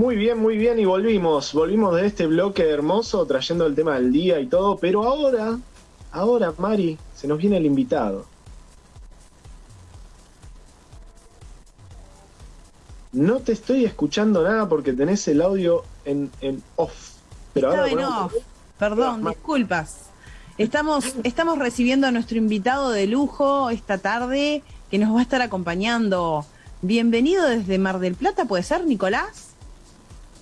Muy bien, muy bien, y volvimos, volvimos de este bloque hermoso trayendo el tema del día y todo, pero ahora, ahora, Mari, se nos viene el invitado. No te estoy escuchando nada porque tenés el audio en, en off. Pero Estaba ahora en off. Perdón, disculpas. Estamos, estamos recibiendo a nuestro invitado de lujo esta tarde que nos va a estar acompañando. Bienvenido desde Mar del Plata, ¿puede ser, Nicolás?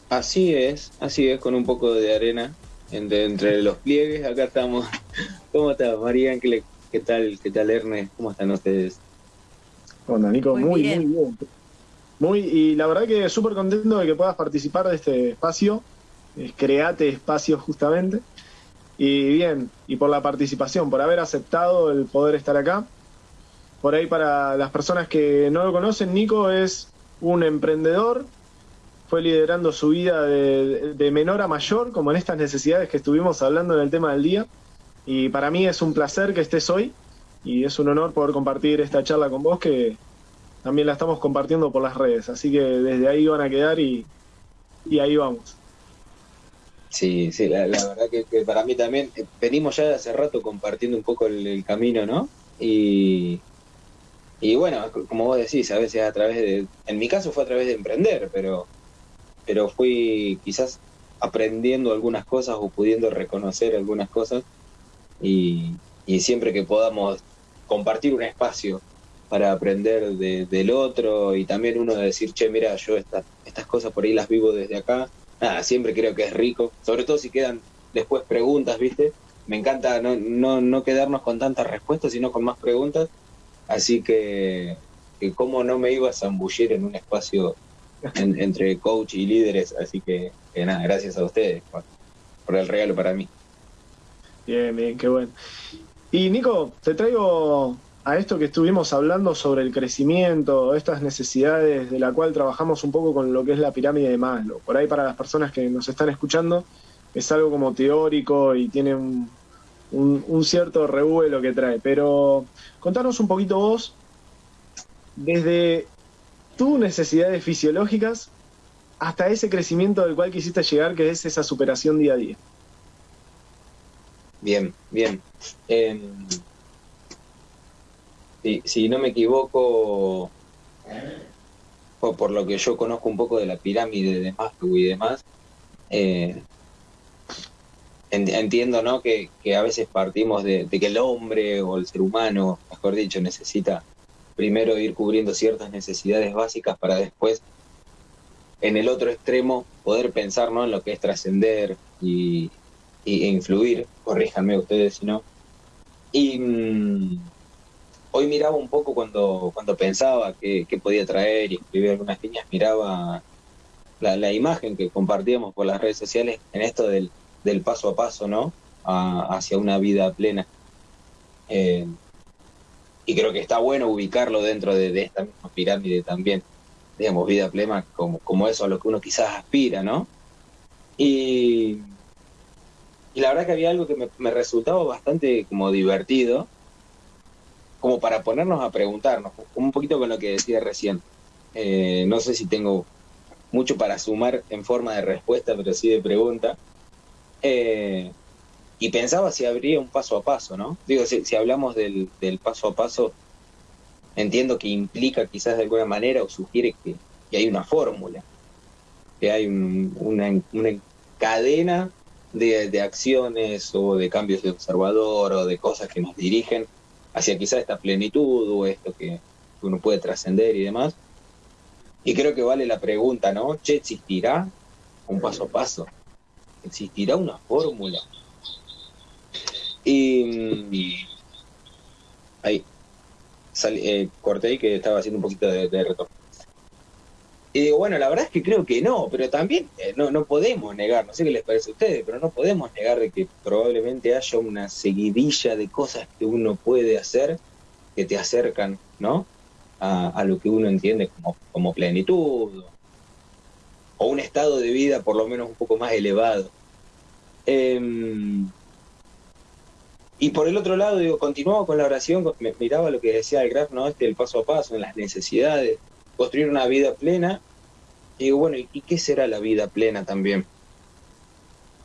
Así es, así es, con un poco de arena entre, entre los pliegues. Acá estamos. ¿Cómo estás, María? ¿Qué, qué tal, qué tal, Ernest? ¿Cómo están ustedes? Onda, Nico, Muy muy, bien. muy bien. Muy, y la verdad que súper contento de que puedas participar de este espacio. Create espacio justamente. Y bien, y por la participación, por haber aceptado el poder estar acá. Por ahí para las personas que no lo conocen, Nico es un emprendedor. Fue liderando su vida de, de menor a mayor, como en estas necesidades que estuvimos hablando en el tema del día. Y para mí es un placer que estés hoy y es un honor poder compartir esta charla con vos que también la estamos compartiendo por las redes. Así que desde ahí van a quedar y, y ahí vamos. Sí, sí, la, verdad que, para mí también, eh, venimos ya de hace rato compartiendo un poco el, el camino, ¿no? Y, y bueno, como vos decís, a veces a través de, en mi caso fue a través de emprender, pero, pero fui quizás aprendiendo algunas cosas o pudiendo reconocer algunas cosas. Y, siempre que podamos compartir un espacio para aprender de- del otro y también uno decir, che, mira, yo esta- estas cosas por ahí las vivo desde acá, nada, siempre creo que es rico, sobre todo si quedan después preguntas, ¿viste? Me encanta no, no, no quedarnos con tantas respuestas, sino con más preguntas, así que, que cómo no me iba a zambullir en un espacio en- entre coach y líderes, así que, que nada, gracias a ustedes por, el regalo para mí. Bien, bien, qué bueno. Y Nico, te traigo a esto que estuvimos hablando sobre el crecimiento, estas necesidades de la cual trabajamos un poco con lo que es la pirámide de Maslow. Por ahí para las personas que nos están escuchando es algo como teórico y tiene un, un- un cierto revuelo que trae. Pero contanos un poquito vos, desde tus necesidades fisiológicas hasta ese crecimiento del cual quisiste llegar, que es esa superación día a día. Bien, bien. Em, si, no me equivoco, o por lo que yo conozco un poco de la pirámide de Maslow y demás, eh, en- entiendo ¿no? que, que a veces partimos de que el hombre o el ser humano, mejor dicho, necesita primero ir cubriendo ciertas necesidades básicas para después, en el otro extremo, poder pensar ¿no? en lo que es trascender y, y- e influir, corríjanme ustedes si no. Y mm, hoy miraba un poco cuando, cuando pensaba que, podía traer y escribir algunas líneas, miraba la, la imagen que compartíamos por las redes sociales en esto del, del paso a paso, ¿no? Hacia una vida plena. Eh, y creo que está bueno ubicarlo dentro de, esta misma pirámide también, digamos, vida plena como, como eso a lo que uno quizás aspira, ¿no? Y, y la verdad que había algo que me, resultaba bastante como divertido, como para ponernos a preguntarnos, un poquito con lo que decía recién. Eh, no sé si tengo mucho para sumar en forma de respuesta, pero sí de pregunta. Eh, y pensaba si habría un paso a paso, ¿no? Digo, si, si hablamos del, del paso a paso, entiendo que implica quizás de alguna manera o sugiere que, que hay una fórmula, que hay un- una, una cadena de, de acciones o de cambios de observador o de cosas que nos dirigen hacia quizás esta plenitud o esto que uno puede trascender y demás. Y creo que vale la pregunta, ¿no? Che, ¿existirá un paso a paso? ¿Existirá una fórmula? Y, mm, ahí, salí- eh, corté que estaba haciendo un poquito de, de retorno. Y digo, bueno, la verdad es que creo que no, pero también eh, no, no podemos negar, no sé qué les parece a ustedes, pero no podemos negar de que probablemente haya una seguidilla de cosas que uno puede hacer que te acercan, ¿no? A, lo que uno entiende como, como plenitud o un estado de vida por lo menos un poco más elevado. Em, y por el otro lado, digo, continuaba con la oración, miraba lo que decía el graf, ¿no? Este, el paso a paso, en las necesidades, construir una vida plena. Y digo, bueno, ¿y qué será la vida plena también?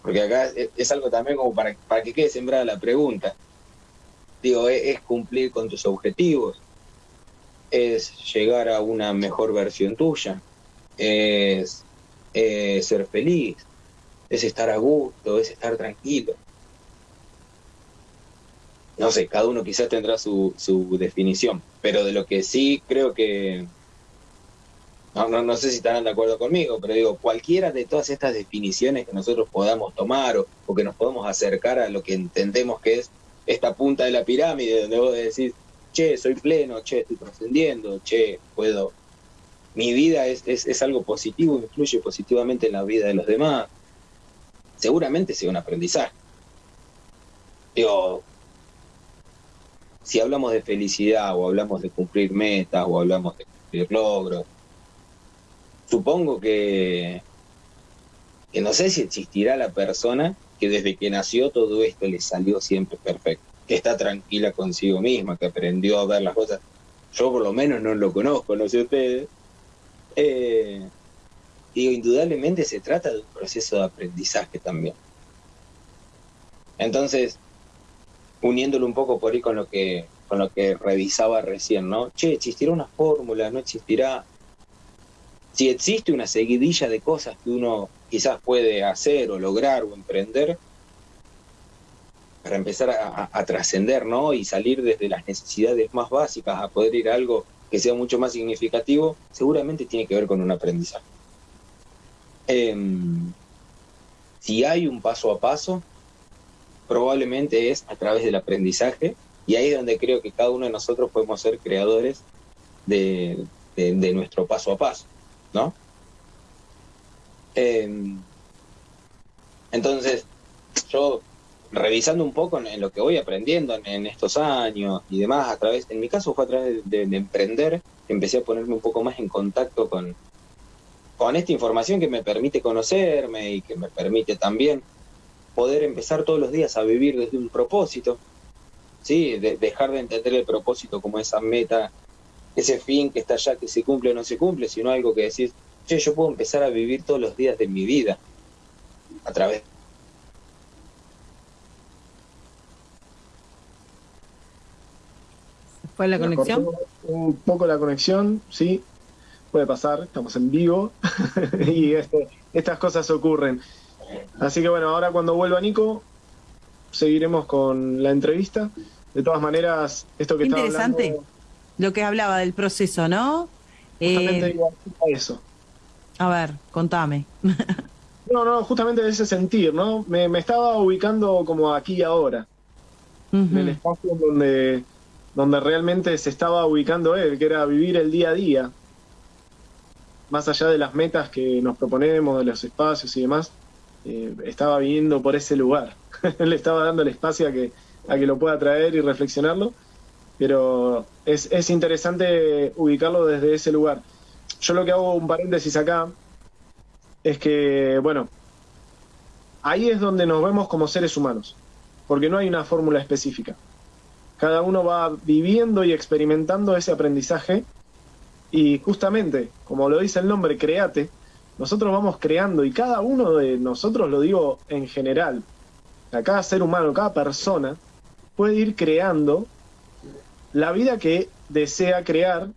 Porque acá es, algo también como para, para que quede sembrada la pregunta. Digo, es, cumplir con tus objetivos, es llegar a una mejor versión tuya, es, ser feliz, es estar a gusto, es estar tranquilo. No sé, cada uno quizás tendrá su, su definición, pero de lo que sí creo que, no, no, no, sé si estarán de acuerdo conmigo, pero digo, cualquiera de todas estas definiciones que nosotros podamos tomar o, o, que nos podamos acercar a lo que entendemos que es esta punta de la pirámide donde vos decís, che, soy pleno, che, estoy trascendiendo, che, puedo, mi vida es, es, algo positivo, influye positivamente en la vida de los demás, seguramente sea un aprendizaje. Digo, si hablamos de felicidad o hablamos de cumplir metas o hablamos de cumplir logros, supongo que, que no sé si existirá la persona que desde que nació todo esto le salió siempre perfecto, que está tranquila consigo misma, que aprendió a ver las cosas. Yo por lo menos no lo conozco, no sé ustedes. Eh, digo, indudablemente se trata de un proceso de aprendizaje también. Entonces, uniéndolo un poco por ahí con lo que con lo que revisaba recién, ¿no? Che, existirá una fórmula, no existirá. Si existe una seguidilla de cosas que uno quizás puede hacer o lograr o emprender para empezar a, trascender, ¿no? Y salir desde las necesidades más básicas a poder ir a algo que sea mucho más significativo, seguramente tiene que ver con un aprendizaje. Em, si hay un paso a paso, probablemente es a través del aprendizaje y ahí es donde creo que cada uno de nosotros podemos ser creadores de, nuestro paso a paso, ¿no? Em, entonces, yo revisando un poco en, lo que voy aprendiendo en, estos años y demás, a través, en mi caso fue a través de, emprender, empecé a ponerme un poco más en contacto con, con esta información que me permite conocerme y que me permite también poder empezar todos los días a vivir desde un propósito, ¿sí? De, dejar de entender el propósito como esa meta, ese fin que está allá, que se cumple o no se cumple, sino algo que decís, yo puedo empezar a vivir todos los días de mi vida a través ¿Fue la conexión? Un poco la conexión, sí. Puede pasar, estamos en vivo y este, estas cosas ocurren. Así que bueno, ahora cuando vuelva Nico, seguiremos con la entrevista. De todas maneras, esto que Interesante estaba hablando, lo que hablaba del proceso, ¿no? Justamente eh, eso. A ver, contame. no, no, justamente de ese sentir, ¿no? Me, estaba ubicando como aquí y ahora. En el espacio donde, donde realmente se estaba ubicando él, que era vivir el día a día. Más allá de las metas que nos proponemos, de los espacios y demás, eh, estaba viviendo por ese lugar. Le estaba dando el espacio a que, a que lo pueda traer y reflexionarlo. Pero es, es interesante ubicarlo desde ese lugar yo lo que hago un paréntesis acá es que, bueno, ahí es donde nos vemos como seres humanos, porque no hay una fórmula específica. Cada uno va viviendo y experimentando ese aprendizaje y justamente, como lo dice el nombre, créate, nosotros vamos creando y cada uno de nosotros, lo digo en general, cada ser humano, cada persona, puede ir creando la vida que desea crear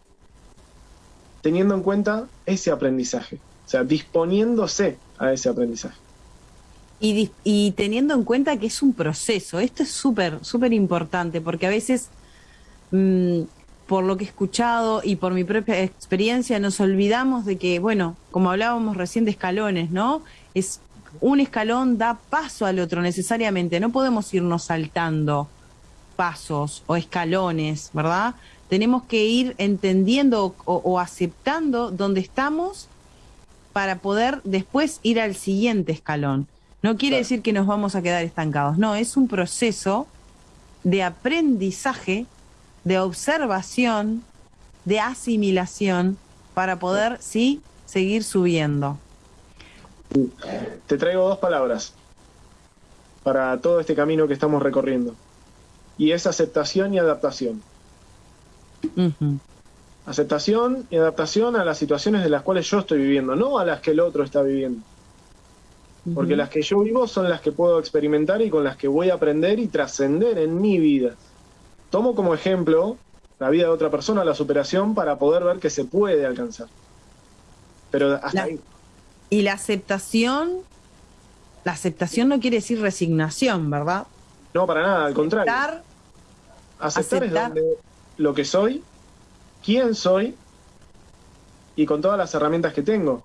teniendo en cuenta ese aprendizaje, o sea, disponiéndose a ese aprendizaje. Y, teniendo en cuenta que es un proceso, esto es súper, súper importante, porque a veces, mm, por lo que he escuchado y por mi propia experiencia, nos olvidamos de que, bueno, como hablábamos recién de escalones, ¿no? Es un escalón da paso al otro necesariamente, no podemos irnos saltando pasos o escalones, ¿verdad? tenemos que ir entendiendo o, aceptando dónde estamos para poder después ir al siguiente escalón. No quiere decir que nos vamos a quedar estancados, no, es un proceso de aprendizaje, de observación, de asimilación para poder, sí, seguir subiendo. Te traigo dos palabras para todo este camino que estamos recorriendo. Y es aceptación y adaptación. Aceptación y adaptación a las situaciones de las cuales yo estoy viviendo, no a las que el otro está viviendo. Porque las que yo vivo son las que puedo experimentar y con las que voy a aprender y trascender en mi vida. Tomo como ejemplo la vida de otra persona, la superación, para poder ver que se puede alcanzar. Pero hasta ahí. Y la aceptación, la aceptación no quiere decir resignación, ¿verdad? No, para nada, al contrario. Aceptar, aceptar es lo que soy, quién soy y con todas las herramientas que tengo.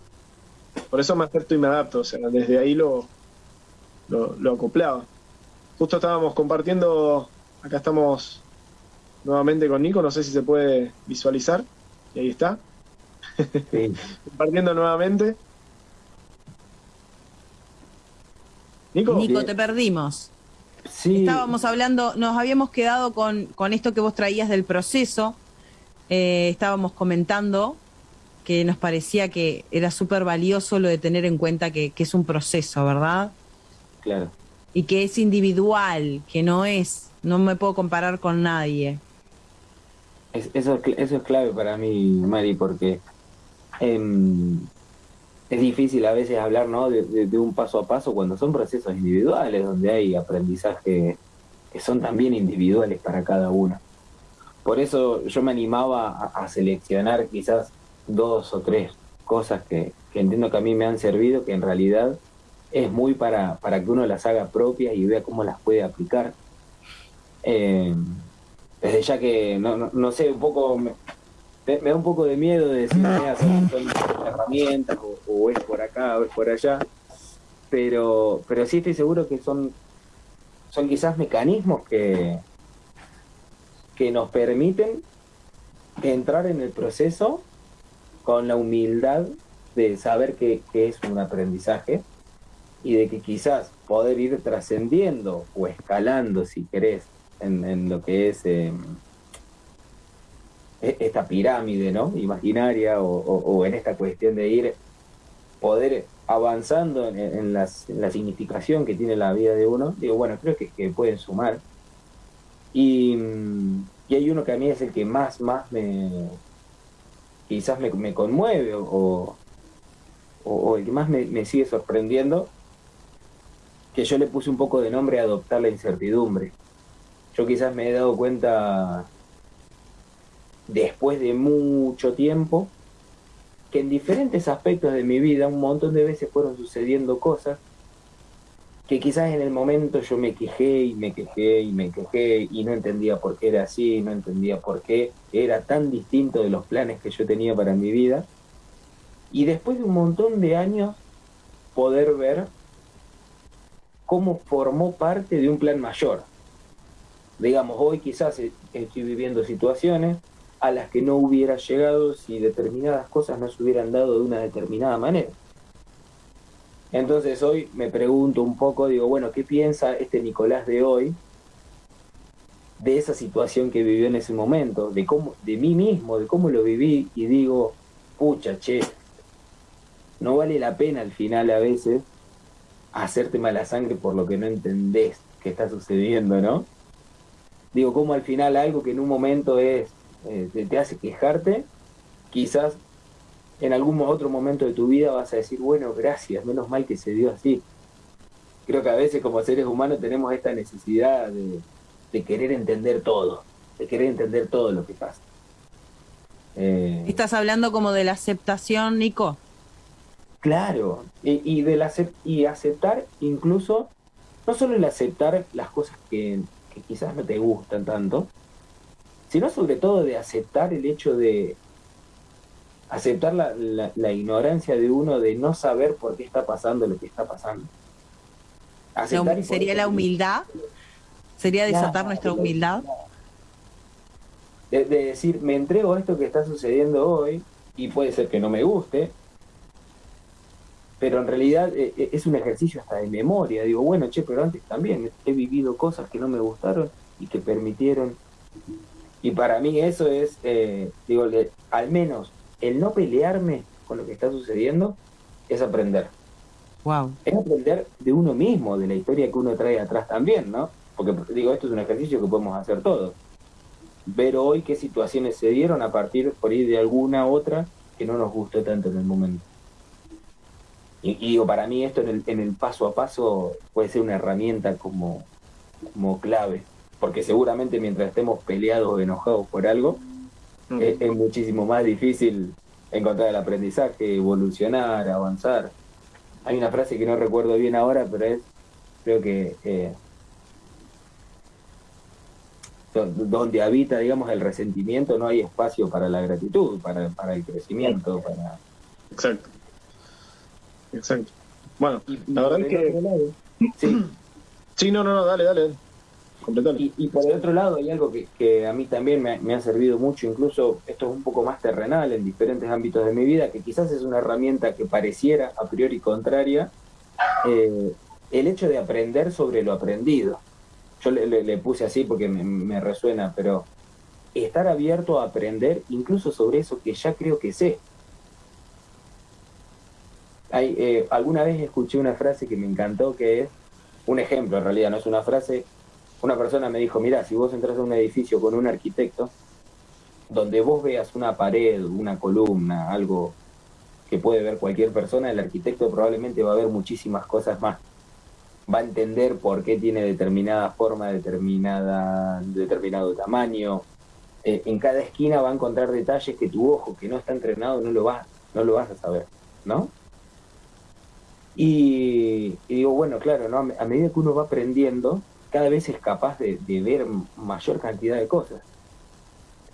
Por eso me acepto y me adapto, o sea, desde ahí lo, lo, lo acoplaba. Justo estábamos compartiendo, acá estamos nuevamente con Nico, no sé si se puede visualizar, y ahí está. Compartiendo nuevamente. Nico, Nico te perdimos. Sí. Estábamos hablando, nos habíamos quedado con, con esto que vos traías del proceso. Eh, estábamos comentando que nos parecía que era súper valioso lo de tener en cuenta que, que, es un proceso, ¿verdad? Claro. Y que es individual, que no es, no me puedo comparar con nadie. Eso, eso es clave para mí, Mari, porque em, es difícil a veces hablar ¿no? De, un paso a paso cuando son procesos individuales, donde hay aprendizaje que son también individuales para cada uno. Por eso yo me animaba a, seleccionar quizás dos o tres cosas que, entiendo que a mí me han servido, que en realidad es muy para, para que uno las haga propias y vea cómo las puede aplicar. Eh, desde ya que, no, no sé, un poco me, da un poco de miedo de decir, mira, son, herramientas, o, es por acá, o es por allá, pero, pero sí estoy seguro que son, son quizás mecanismos que, que nos permiten entrar en el proceso con la humildad de saber que, es un aprendizaje y de que quizás poder ir trascendiendo o escalando, si querés, en, lo que es... Em, e-, esta pirámide ¿no? imaginaria o, en esta cuestión de ir, poder avanzando en, la significación que tiene la vida de uno, digo, bueno, creo que, pueden sumar. Y, hay uno que a mí es el que más, más me, quizás me, conmueve o, o, el que más me, me sigue sorprendiendo, que yo le puse un poco de nombre a adoptar la incertidumbre. Yo quizás me he dado cuenta después de mucho tiempo, que en diferentes aspectos de mi vida un montón de veces fueron sucediendo cosas que quizás en el momento yo me quejé y me quejé y me quejé y no entendía por qué era así, no entendía por qué era tan distinto de los planes que yo tenía para mi vida. Y después de un montón de años poder ver cómo formó parte de un plan mayor. Digamos, hoy quizás estoy viviendo situaciones a las que no hubiera llegado si determinadas cosas no se hubieran dado de una determinada manera. Entonces hoy me pregunto un poco, digo, bueno, ¿qué piensa este Nicolás de hoy de esa situación que vivió en ese momento, de cómo, de mí mismo, de cómo lo viví y digo, pucha, che, no vale la pena al final a veces hacerte mala sangre por lo que no entendés que está sucediendo, ¿no? Digo, como al final algo que en un momento es eh, te, hace quejarte, quizás en algún otro momento de tu vida vas a decir, bueno, gracias, menos mal que se dio así. Creo que a veces como seres humanos tenemos esta necesidad de, querer entender todo, de querer entender todo lo que pasa. Eh, ¿Estás hablando como de la aceptación, Nico? Claro, y, de la, y aceptar incluso, no solo el aceptar las cosas que, que quizás no te gustan tanto, sino sobre todo de aceptar el hecho de aceptar la, ignorancia de uno de no saber por qué está pasando lo que está pasando. ¿Sería la humildad? ¿Sería desatar nuestra humildad? De, decir, me entrego a esto que está sucediendo hoy y puede ser que no me guste, pero en realidad eh, eh, es un ejercicio hasta de memoria. Digo, bueno, che, pero antes también he vivido cosas que no me gustaron y que permitieron y para mí eso es, eh, digo, al menos el no pelearme con lo que está sucediendo es aprender. Wow. Es aprender de uno mismo, de la historia que uno trae atrás también, ¿no? Porque digo, esto es un ejercicio que podemos hacer todos. ver hoy qué situaciones se dieron a partir por ahí de alguna otra que no nos gustó tanto en el momento. Y, digo, para mí esto en el, en el paso a paso puede ser una herramienta como, como clave, porque seguramente mientras estemos peleados o enojados por algo, mm. es, muchísimo más difícil encontrar el aprendizaje, evolucionar, avanzar. Hay una frase que no recuerdo bien ahora, pero es, creo que eh, donde habita, digamos, el resentimiento, no hay espacio para la gratitud, para, para el crecimiento, para... Exacto. Exacto. Bueno, la verdad es que... Sí. sí, no, no, no, dale, dale. Y, y, por el otro lado hay algo que, que a mí también me, ha servido mucho, incluso esto es un poco más terrenal en diferentes ámbitos de mi vida, que quizás es una herramienta que pareciera a priori contraria, eh, el hecho de aprender sobre lo aprendido yo le, puse así porque me, resuena, pero estar abierto a aprender incluso sobre eso que ya creo que sé. Hay, eh, alguna vez escuché una frase que me encantó que es un ejemplo, en realidad no es una frase. Una persona me dijo, mira, si vos entras a un edificio con un arquitecto, donde vos veas una pared, una columna, algo que puede ver cualquier persona, el arquitecto probablemente va a ver muchísimas cosas más va a entender por qué tiene determinada forma, determinada, determinado tamaño. Eh, en cada esquina va a encontrar detalles que tu ojo, que no está entrenado, no lo vas, no lo vas a saber, ¿no? Y, digo, bueno, claro, ¿no? a medida que uno va aprendiendo, cada vez es capaz de, ver mayor cantidad de cosas.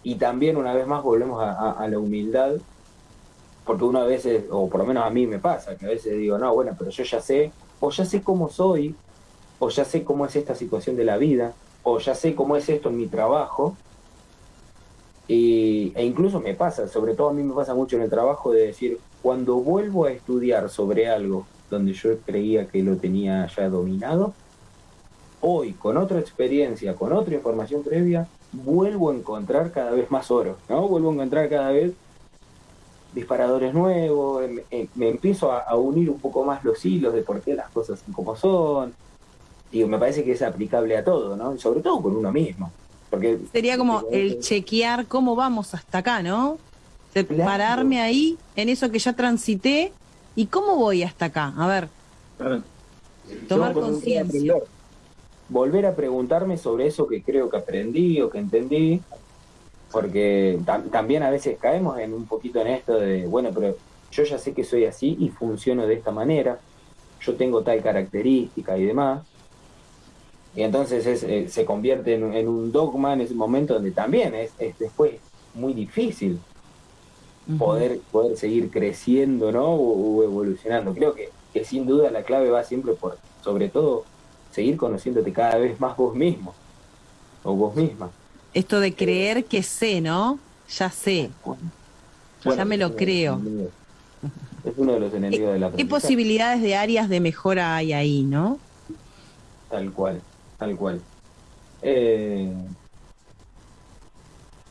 Y también, una vez más, volvemos a, la humildad, porque uno a veces, o por lo menos a mí me pasa, que a veces digo, no, bueno, pero yo ya sé o ya sé cómo soy, o ya sé cómo es esta situación de la vida, o ya sé cómo es esto en mi trabajo, e incluso me pasa, sobre todo a mí me pasa mucho en el trabajo de decir, cuando vuelvo a estudiar sobre algo donde yo creía que lo tenía ya dominado, hoy con otra experiencia, con otra información previa, vuelvo a encontrar cada vez más oro, ¿no? Vuelvo a encontrar cada vez disparadores nuevos, em, em, me, empiezo a, unir un poco más los hilos de por qué las cosas son como son. Digo, me parece que es aplicable a todo, ¿no? Y sobre todo con uno mismo. Porque, Sería como el chequear cómo vamos hasta acá, ¿no? Pararme ahí en eso que ya transité y cómo voy hasta acá. A ver. Tomar conciencia. Volver a preguntarme sobre eso que creo que aprendí o que entendí porque también a veces caemos en un poquito en esto de, bueno, pero yo ya sé que soy así y funciono de esta manera, yo tengo tal característica y demás. Y entonces eh, se convierte en, un dogma en ese momento donde también es, después muy difícil poder, poder seguir creciendo ¿no? o, evolucionando. Creo que, que, sin duda la clave va siempre por, sobre todo, seguir conociéndote cada vez más vos mismo o vos misma. Esto de creer que sé, ¿no? Ya sé. ya me lo creo. Es uno de los enemigos de la ¿Qué posibilidades de áreas de mejora hay ahí, no? Tal cual, tal cual. Eh,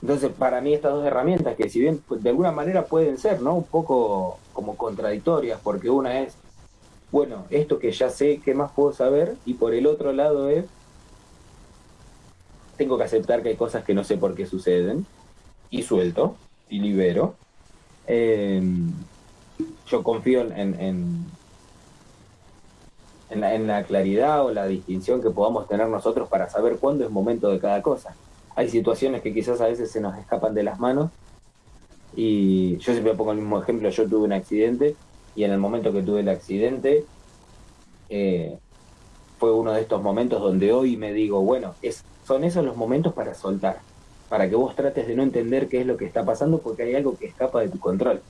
entonces, para mí estas dos herramientas, que si bien pues, de alguna manera pueden ser, ¿no? Un poco como contradictorias, porque una es, bueno, esto que ya sé, ¿qué más puedo saber? Y por el otro lado es, tengo que aceptar que hay cosas que no sé por qué suceden y suelto y libero. Em, yo confío en, en, la, en, la, claridad o la distinción que podamos tener nosotros para saber cuándo es momento de cada cosa. Hay situaciones que quizás a veces se nos escapan de las manos y yo siempre pongo el mismo ejemplo, yo tuve un accidente y en el momento que tuve el accidente eh, fue uno de estos momentos donde hoy me digo, bueno, es son esos los momentos para soltar, para que vos trates de no entender qué es lo que está pasando porque hay algo que escapa de tu control.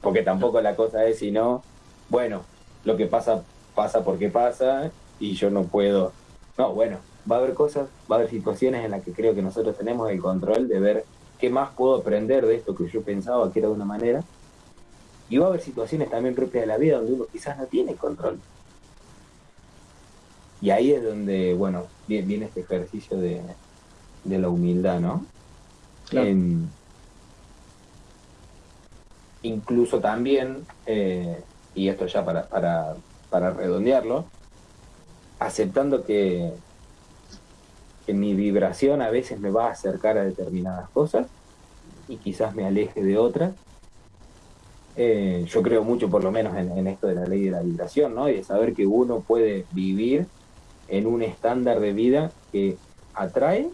Porque tampoco la cosa es, sino, bueno, lo que pasa, pasa porque pasa y yo no puedo. No, bueno, va a haber cosas, va a haber situaciones en las que creo que nosotros tenemos el control de ver qué más puedo aprender de esto que yo pensaba que era de una manera. Y va a haber situaciones también propias de la vida donde uno quizás no tiene control. Y ahí es donde, bueno, viene, este ejercicio de, la humildad, ¿no? incluso también, eh, y esto ya para, para, redondearlo, aceptando que, que mi vibración a veces me va a acercar a determinadas cosas y quizás me aleje de otras. Eh, yo creo mucho, por lo menos, en, esto de la ley de la vibración, ¿no? Y de saber que uno puede vivir en un estándar de vida que atrae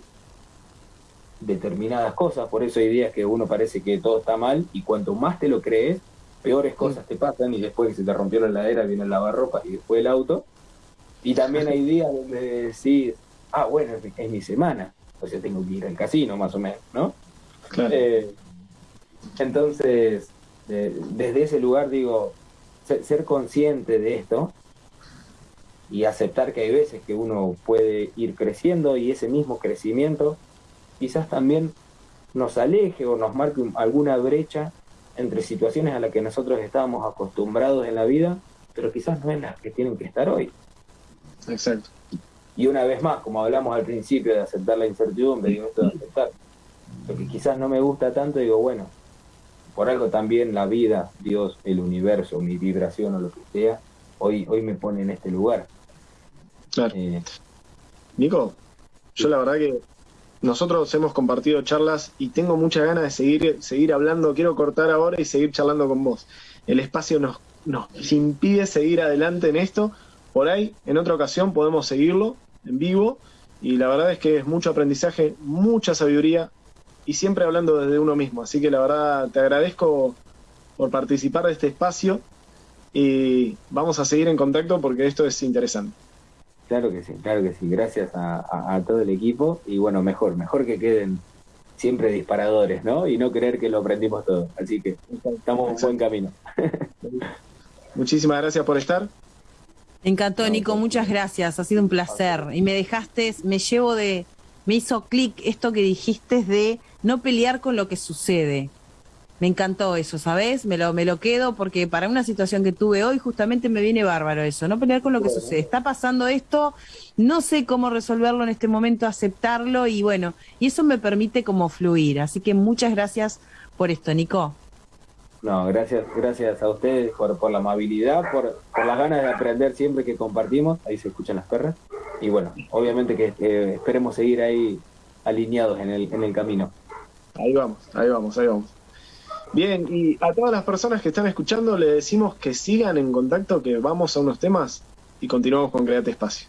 determinadas cosas. Por eso hay días que uno parece que todo está mal y cuanto más te lo crees, peores cosas te pasan y después que se te rompió la heladera viene el lavarropa y después el auto. Y también hay días donde decís, ah, bueno, es, mi semana, o sea, tengo que ir al casino más o menos, ¿no? Eh, entonces, desde ese lugar digo, ser, consciente de esto y aceptar que hay veces que uno puede ir creciendo y ese mismo crecimiento quizás también nos aleje o nos marque alguna brecha entre situaciones a las que nosotros estábamos acostumbrados en la vida, pero quizás no es las que tienen que estar hoy. Exacto. Y una vez más, como hablamos al principio de aceptar la incertidumbre, digo esto de aceptar, lo que quizás no me gusta tanto, digo, bueno, por algo también la vida, Dios, el universo, mi vibración o lo que sea, hoy, hoy me pone en este lugar. Claro. Eh, Nico, yo la verdad que nosotros hemos compartido charlas y tengo muchas ganas de seguir, seguir hablando. Quiero cortar ahora y seguir charlando con vos. El espacio nos, nos impide seguir adelante en esto. Por ahí, en otra ocasión, podemos seguirlo en vivo. Y la verdad es que es mucho aprendizaje, mucha sabiduría, y siempre hablando desde uno mismo. Así que la verdad te agradezco por participar de este espacio y vamos a seguir en contacto porque esto es interesante. Claro que sí, claro que sí. Gracias a, todo el equipo y bueno, mejor, mejor que queden siempre disparadores, ¿no? Y no creer que lo aprendimos todo. Así que estamos en buen camino. Muchísimas gracias por estar. Me encantó, Nico, muchas gracias. Ha sido un placer. Y me dejaste, me llevo de, me hizo clic esto que dijiste de no pelear con lo que sucede. Me encantó eso, ¿sabes? Me lo, me lo quedo porque para una situación que tuve hoy justamente me viene bárbaro eso, no pelear con lo que sucede. Está pasando esto, no sé cómo resolverlo en este momento, aceptarlo y bueno, y eso me permite como fluir. Así que muchas gracias por esto, Nico. No, gracias, gracias a ustedes por, por la amabilidad, por, por las ganas de aprender siempre que compartimos. Ahí se escuchan las perras. Y bueno, obviamente que eh, esperemos seguir ahí alineados en el, en el camino. Ahí vamos, ahí vamos, ahí vamos. Bien, y a todas las personas que están escuchando le decimos que sigan en contacto, que vamos a unos temas y continuamos con Create Espacio.